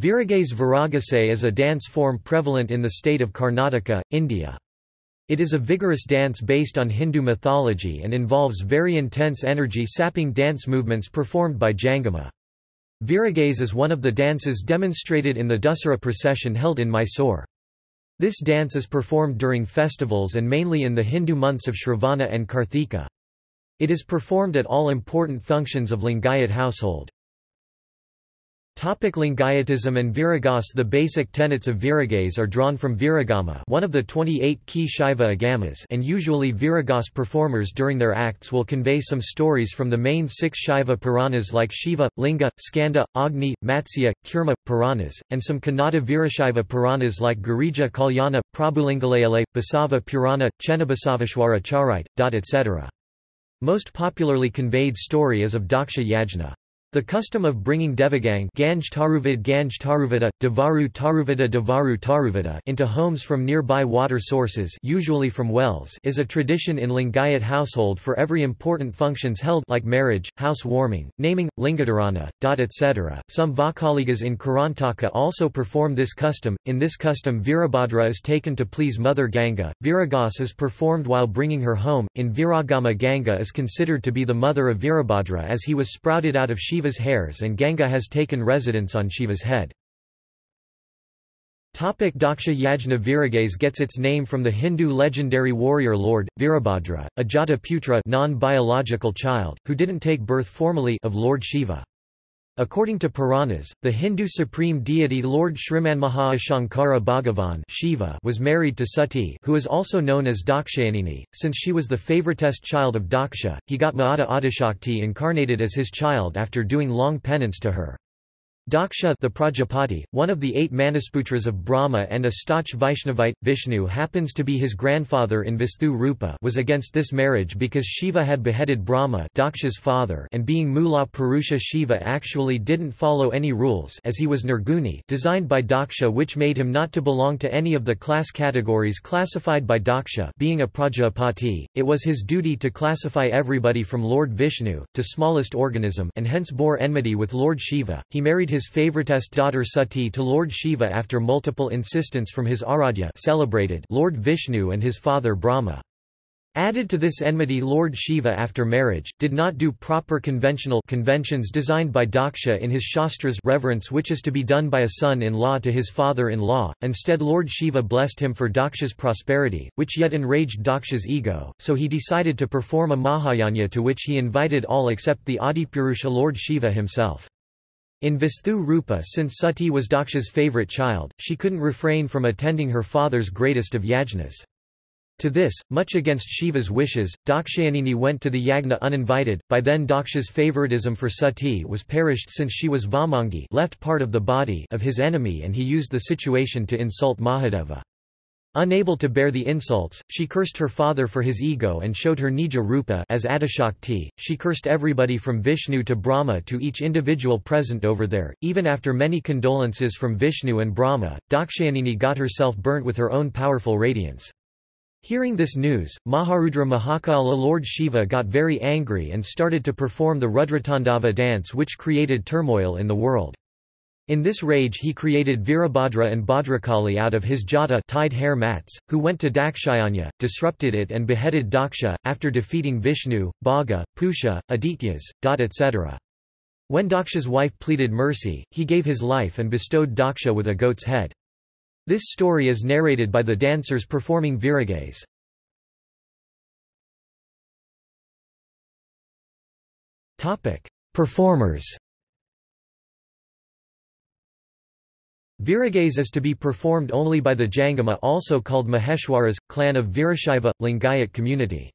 Viragaze Viragase is a dance form prevalent in the state of Karnataka, India. It is a vigorous dance based on Hindu mythology and involves very intense energy-sapping dance movements performed by Jangama. Viragaze is one of the dances demonstrated in the Dussehra procession held in Mysore. This dance is performed during festivals and mainly in the Hindu months of Shravana and Karthika. It is performed at all important functions of Lingayat household. Topic Lingayatism and Viragas The basic tenets of Viragas are drawn from Viragama one of the 28 key Shaiva agamas and usually Viragas performers during their acts will convey some stories from the main six Shaiva Puranas like Shiva, Linga, Skanda, Agni, Matsya, Kurma, Puranas, and some Kannada Virashaiva Puranas like Girija Kalyana, Prabhulingalayale, Basava Purana, Chennabasaveshwara Charite, etc. Most popularly conveyed story is of Daksha Yajna. The custom of bringing Devagang Ganj Taruvid Ganj Taruvida, Devaru Taruvida Devaru Taruvida into homes from nearby water sources usually from wells is a tradition in Lingayat household for every important functions held like marriage, house warming, naming, lingadarana, etc. Some Vokkaligas in Karnataka also perform this custom. In this custom Virabhadra is taken to please Mother Ganga. Viragas is performed while bringing her home. In Viragama Ganga is considered to be the mother of Virabhadra as he was sprouted out of Shiva Shiva's hairs and Ganga has taken residence on Shiva's head. Topic Daksha Yajna Viragaze gets its name from the Hindu legendary warrior lord, Virabhadra, a Jata Putra non-biological child, who didn't take birth formally of Lord Shiva. According to Puranas, the Hindu supreme deity Lord Shrimanmahaashankara Bhagavan Shiva was married to Sati who is also known as Dakshayanini. Since she was the favoritest child of Daksha, he got Maata Adishakti incarnated as his child after doing long penance to her. Daksha the Prajapati, one of the eight Manasputras of Brahma and a Stach Vaishnavite, Vishnu happens to be his grandfather in Visthu Rupa was against this marriage because Shiva had beheaded Brahma Daksha's father and being Mula Purusha Shiva actually didn't follow any rules as he was Nirguni designed by Daksha which made him not to belong to any of the class categories classified by Daksha being a Prajapati, it was his duty to classify everybody from Lord Vishnu, to smallest organism and hence bore enmity with Lord Shiva. He married his his favoritest daughter Sati to Lord Shiva after multiple insistence from his Aradhya celebrated Lord Vishnu and his father Brahma. Added to this enmity Lord Shiva after marriage, did not do proper conventional conventions designed by Daksha in his Shastras reverence which is to be done by a son-in-law to his father-in-law, instead Lord Shiva blessed him for Daksha's prosperity, which yet enraged Daksha's ego, so he decided to perform a Mahayanya to which he invited all except the Adipurusha Lord Shiva himself. In Visthu Rupa since Sati was Daksha's favourite child, she couldn't refrain from attending her father's greatest of yajnas. To this, much against Shiva's wishes, Dakshayanini went to the yagna uninvited. By then Daksha's favoritism for Sati was perished since she was Vamangi left part of the body of his enemy and he used the situation to insult Mahadeva. Unable to bear the insults, she cursed her father for his ego and showed her Nija Rupa as Adishakti. She cursed everybody from Vishnu to Brahma to each individual present over there. Even after many condolences from Vishnu and Brahma, Dakshayanini got herself burnt with her own powerful radiance. Hearing this news, Maharudra Mahakala Lord Shiva got very angry and started to perform the Rudratandava dance which created turmoil in the world. In this rage he created Virabhadra and Bhadrakali out of his jata tied hair mats, who went to Dakshayanya, disrupted it and beheaded Daksha, after defeating Vishnu, Bhaga, Pusha, Adityas, etc. When Daksha's wife pleaded mercy, he gave his life and bestowed Daksha with a goat's head. This story is narrated by the dancers performing Viragaze. Performers Viragaze is to be performed only by the Jangama also called Maheshwaras, clan of Virashaiva, Lingayat community.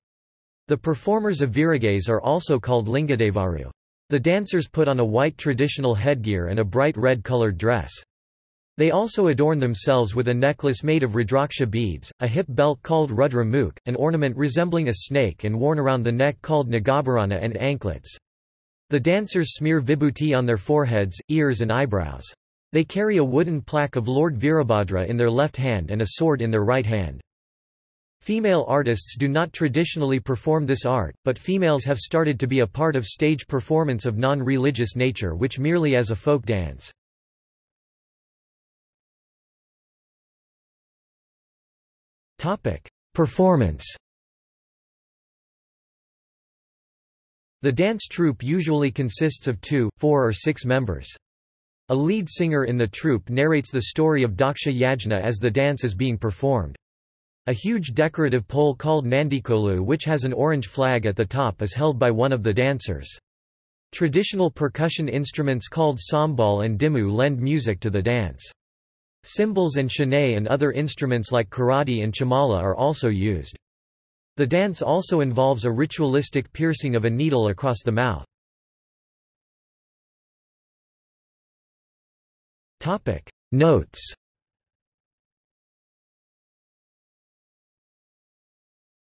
The performers of Viragaze are also called Lingadevaru. The dancers put on a white traditional headgear and a bright red colored dress. They also adorn themselves with a necklace made of Rudraksha beads, a hip belt called Rudra Mukh, an ornament resembling a snake and worn around the neck called Nagabharana and anklets. The dancers smear vibhuti on their foreheads, ears and eyebrows. They carry a wooden plaque of Lord Virabhadra in their left hand and a sword in their right hand. Female artists do not traditionally perform this art, but females have started to be a part of stage performance of non-religious nature which merely as a folk dance. performance The dance troupe usually consists of two, four or six members. A lead singer in the troupe narrates the story of Daksha Yajna as the dance is being performed. A huge decorative pole called Nandikolu which has an orange flag at the top is held by one of the dancers. Traditional percussion instruments called sambal and dimmu lend music to the dance. Cymbals and shanay and other instruments like karati and chamala are also used. The dance also involves a ritualistic piercing of a needle across the mouth. Notes